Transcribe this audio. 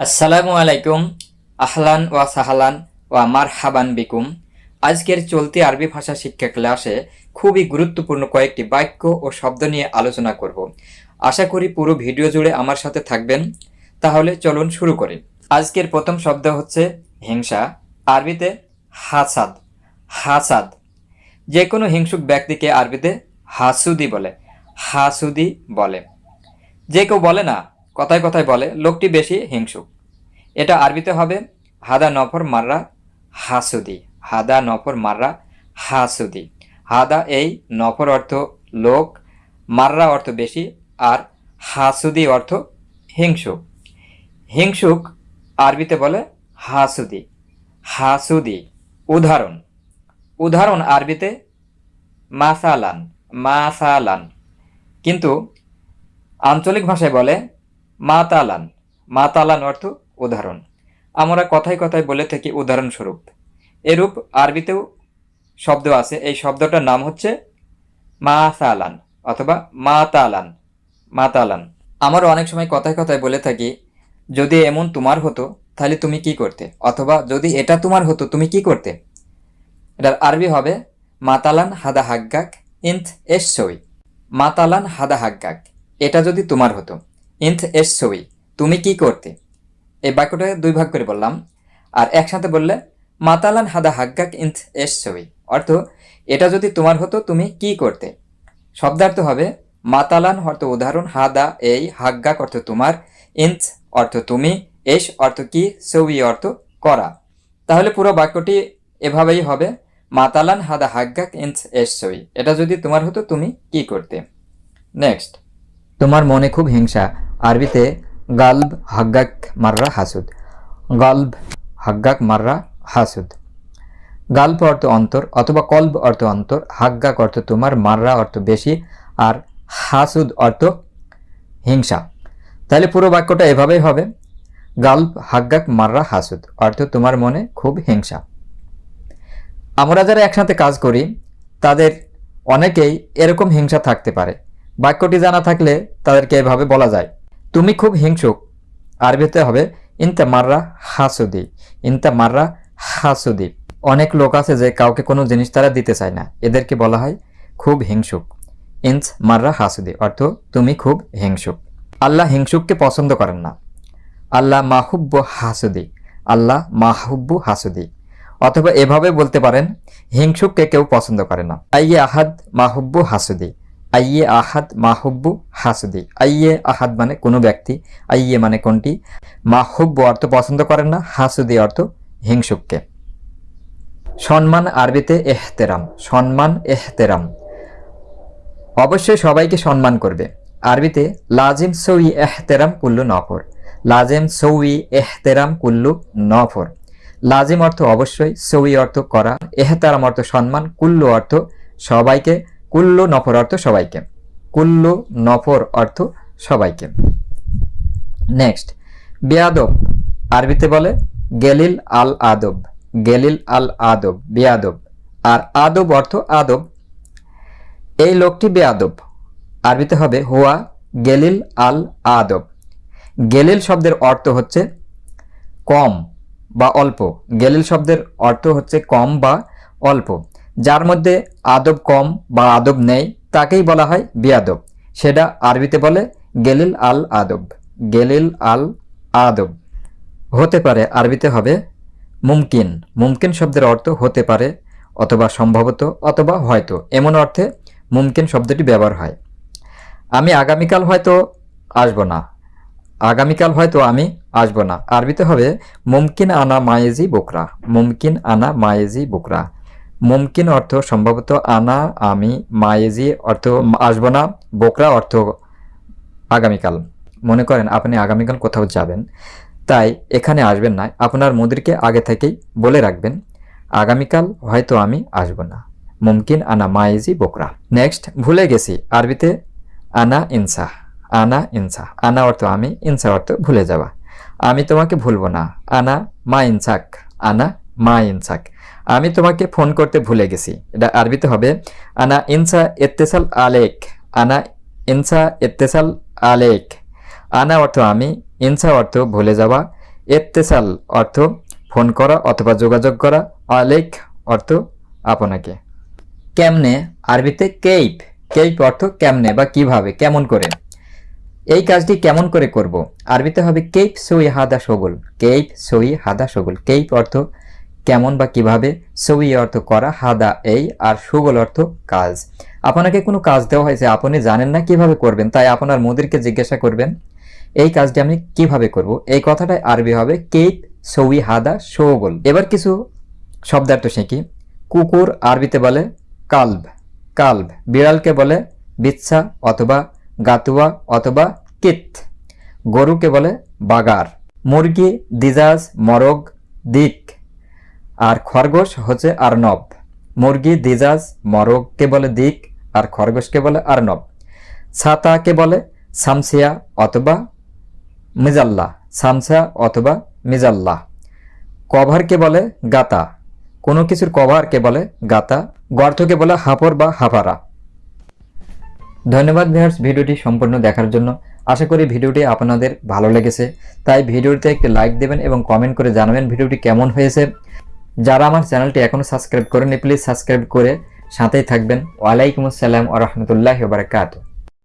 আসসালামু আলাইকুম, আহলান ওয়া সাহালান ওয়া মার হাবান বিকুম। আজকের চলতি আরবি ভাষা শিক্ষা ক্লাসে খুবই গুরুত্বপূর্ণ কয়েকটি বাক্য ও শব্দ নিয়ে আলোচনা করব। আশা করি পুরো ভিডিও জুড়ে আমার সাথে থাকবেন। তাহলে চলুন শুরু করি। আজকের প্রথম শব্দ হচ্ছে হিংসা, আরবিতে হাসাদ। হাসাদ। যে কোনো হিংসুক ব্যক্তিকে আরবিতে হাসুদি বলে। হাসুদি বলে। যে কেউ বলে না কথায় কথায় বলে, লোকটি বেশি হিংসুক। এটা আরবিতে হবে, হাদা নফর মাররা হাসুদি। হাদা নফর মাররা হাসুদি। হাদা এই নফর অর্থ লোক, মাররা অর্থ বেশি, আর হাসুদি অর্থ হিংসুক। হিংসুক আরবিতে বলে হাসুদি। হাসুদি, উদাহরণ। উদাহরণ আরবিতে মাসালান মাসালান। কিন্তু আঞ্চলিক ভাষায় বলে মাতালান। মাতালান অর্থ উদাহরণ। আমরা কথায় কথায় বলে থাকি উদাহরণস্বরূপ। এরূপ আরবিতেও শব্দ আছে। এই শব্দটার নাম হচ্ছে মাসালান অথবা মাতালান। মাতালান। আমরা অনেক সময় কথায় কথায় বলে থাকি, যদি এমন তোমার হতো, তাহলে তুমি কি করতে? অথবা, যদি এটা তোমার হতো, তুমি কি করতে? এটার আরবি হবে, মাতালান হাদা হাগ্গাক ইন্থ এস ছবি মাতালান হাদা হাগ্গাক এটা যদি তোমার হতো। ইন্থ এস ছবি, তুমি কি করতে? এই বাক্যটা দুই ভাগ করে বললাম। আর একসাথে বললে, মাতালান হাদা হাগ্গাক ইন্থ এস ছবি। অর্থ, এটা যদি তোমার হতো, তুমি কি করতে? শব্দার্থ হবে, মাতালান অর্থ উদাহরণ, হাদা এই, হাগ্গাক অর্থ তোমার ইন্থ অর্থ তুমি এস অর্থ কি, ছবি অর্থ করা। তাহলে পুরো বাক্যটি এভাবেই হবে, মাতালান হাদা হাগ্গাক ইন্থ এস ছবি। এটা যদি তোমার হতো, তুমি কি করতে? নেক্সট তোমার মনে খুব হিংসা। আরবিতে গালব হাগ্গাক মাররা হাসুদ। গালব হাগ্গাক মাররা হাসুদ। গাল্প অর্থ অন্তর অথবা কল্ব অর্থ অন্তর, হাগ্গাক অর্থ তোমার, মাররা অর্থ বেশি, আর হাসুদ অর্থ হিংসা। তাহলে পুরো বাক্যটা এভাবেই হবে। গাল্প হাগ্গাক মাররা হাসুদ অর্থ তোমার মনে খুব হিংসা। আমরা যারা একসাথে কাজ করি, তাদের অনেকেই এরকম হিংসা থাকতে পারে। বাক্যটি জানা থাকলে তাদেরকে এভাবে বলা যায়। তুমি খুব হিংসুক। আরবিতে হবে, ইনতা মাররা হাসুদি। ইনতা মাররা হাসুদি। অনেক লোক আছে যে কাউকে কোনো জিনিস তারা দিতে চায় না। এদেরকে বলা হয় খুব হিংসুক। ইনস মাররা হাসুদি অর্থ, তুমি খুব হিংসুক। আল্লাহ হিংসুককে পছন্দ করেন না। আল্লাহ মাহুব্ব হাসুদি। আল্লাহ মাহুব্বু হাসুদি। অথবা এভাবে বলতে পারেন, হিংসুককে কেউ পছন্দ করে না। আইয়ে আহাদ মাহুব্বু হাসুদি। আইয়ে আহাদ মাহুব্বু হাসুদি। আইয়ে আহাদ মানে কোনো ব্যক্তি, আইয়ে মানে কোনটি? মাহুব্বু অর্থ পছন্দ করেন না, হাসুদি অর্থ হিংসুককে। সম্মান আরবিতে এহতেরাম, সম্মান এহতেরাম। অবশ্যই সবাইকে সম্মান করবে। আরবিতে লাজিম সৌই এহতেরাম কুল্লু নফর। লাজিম সৌই এহতেরাম কুল্লু নফর। লাজিম অর্থ অবশ্যই, সৌই অর্থ করা। এহতারাম অর্থ সম্মান, কুল্লু অর্থ সবাইকে কুল্লু নফর অর্থ সবাইকে। কুল্লু নফর অর্থ সবাইকে। নেক্সট বেয়াদব। আরবিতে বলে গেলিল আল আদব। গেলিল আল আদব, বেয়াদব। আর আদব অর্থ আদব। এই লোকটি বেয়াদব। আরবিতে হবে হুয়া গেলিল আল আদব। গেলিল শব্দের অর্থ হচ্ছে কম বা অল্প। গেলিল শব্দের অর্থ হচ্ছে কম বা অল্প। যার মধ্যে আদব কম বা আদব নেই তাকেই বলা হয় বেয়াদব। সেটা আরবিতে বলে গেলিল আল আদব। গেলিল আল আদব। হতে পারে আরবিতে হবে মুমকিন। মুমকিন শব্দের অর্থ হতে পারে অথবা সম্ভবত অথবা হয়তো। এমন অর্থে মুমকিন শব্দটি ব্যবহার হয়। আমি আগামীকাল হয়তো আসব না। আগামীকাল হয়তো আমি আসব না। আরবিতে হবে মুমকিন আনা মায়েজি বোকরা। মুমকিন আনা মায়েজি বোকরা। মুমকিন অর্থ সম্ভবত আনা, আমি, মায়েজি অর্থ আসব না, বোকরা অর্থ আগামীকাল। মনে করেন আপনি আগামীকাল কোথাও যাবেন, তাই এখানে আসবেন না, আপনার মুদিরকে আগে থেকেই বলে রাখবেন, আগামীকাল হয়তো আমি আসব না। মুমকিন, আনা মাইজি বোকরা। নেক্সট, ভুলে গেছি, আরবিতে আনা, ইনসা। আনা ইনসা। আনা অর্থ আমি, ইনসা অর্থ ভুলে যাওয়া। আমি তোমাকে ভুলবো না। আনা, মা ইনসাক। আনা মা ইনসাক। আমি তোমাকে ফোন করতে ভুলে গেছি। এটা আরবিতে হবে, আনা ইনসা এত্তেসাল আলেক, আনা ইনসা এত্তেসাল আলেক। আনা অর্থ আমি, ইনসা অর্থ ভুলে যাওয়া। এত্তেসাল অর্থ ফোন করা অথবা যোগাযোগ করা। আলেক অর্থ আপনাকে। কেমনে আরবিতে কেইপ কেইপ অর্থ কেমনে বা কীভাবে, কেমন করে। এই কাজটি কেমন করে করব? আরবিতে হবে, কেইপ সই হাদা সগুল। কেইপ সই হাদা সগুল। কেইপ অর্থ কেমন বা কীভাবে? সই অর্থ করা, হাদা, এই, আর সুগল অর্থ কাজ। আপনাকে কোনো কাজ দেওয়া হয়েছে, আপনি জানেন না কীভাবে করবেন, তাই আপনার মোদিরকে জিজ্ঞাসা করবেন, এই কাজটি আমি কীভাবে করব? এই কথাটাই আরবি হবে কেইপ সই, হাদা, সৌগল। এবার কিছু শব্দার্থ শিখি। কুকুর আরবিতে বলে কালব কালব। বিড়ালকে বলে বিচ্ছা অথবা গাতুয়া অথবা কিত। গরুকে বলে বাগার। মুরগি, দিজাজ, মরগ, দিক। আর খরগোশ হচ্ছে আর্নব। মুরগি, দিজাজ মরগকে বলে দিক, আর খরগোশকে বলে আর্নব। ছাতাকে বলে সামসিয়া অথবা মিজাল্লা। সামসা অথবা মিজাল্লা। কভারকে বলে গাতা। কোনো কিছুর কভারকে বলে গাতা। গর্তকে বলে হাপর বা হাফারা। ধন্যবাদ ভিউয়ার্স ভিডিওটি সম্পূর্ণ দেখার জন্য। আশা করি ভিডিওটি আপনাদের ভালো লেগেছে। তাই ভিডিওতে একটি লাইক দেবেন এবং কমেন্ট করে জানাবেন ভিডিওটি কেমন হয়েছে। যারা আমার চ্যানেলটি এখনও সাবস্ক্রাইব করেনি প্লিজ সাবস্ক্রাইব করে সাথেই থাকবেন। ওয়ালাইকুম আসসালাম ও রহমতুল্লাহ